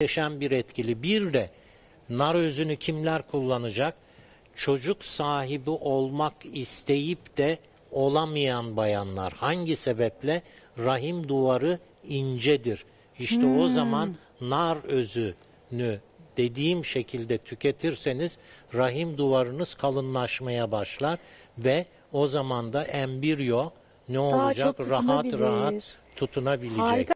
muhteşem bir etkili. Bir de nar özünü kimler kullanacak? Çocuk sahibi olmak isteyip de olamayan bayanlar. Hangi sebeple? Rahim duvarı incedir. İşte o zaman nar özünü dediğim şekilde tüketirseniz rahim duvarınız kalınlaşmaya başlar ve o zaman da embriyo ne olacak? Rahat rahat tutunabilecek. Harika.